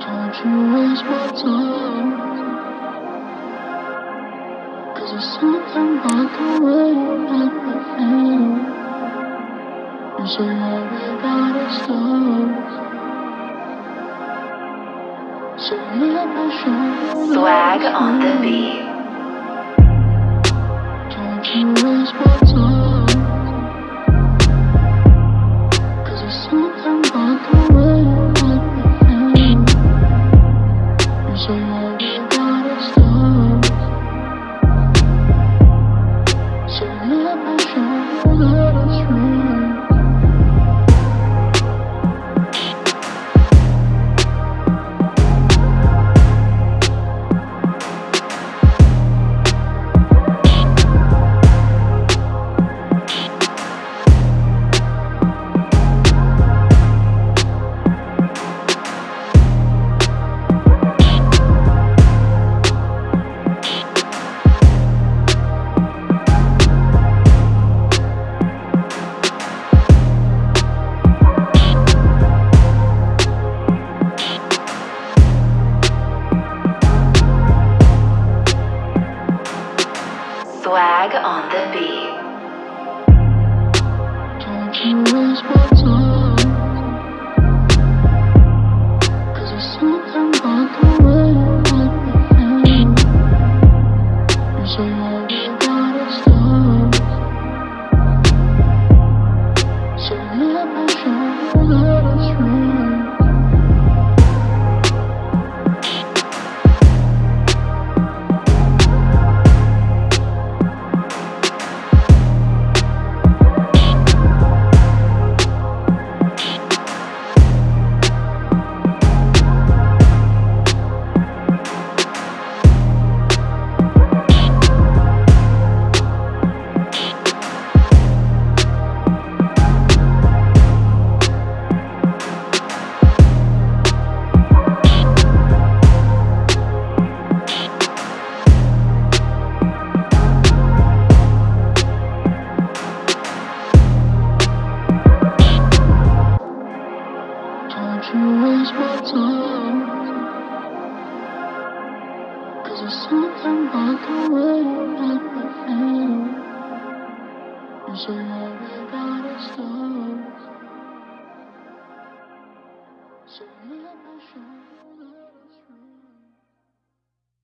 Don't you waste my time. Cause there's something about the way you make me feel. You say everybody stops So let me show you Swag on the beat. Swag on the beat. There's something the way you make me feel. You're so happy that it stops. So let you.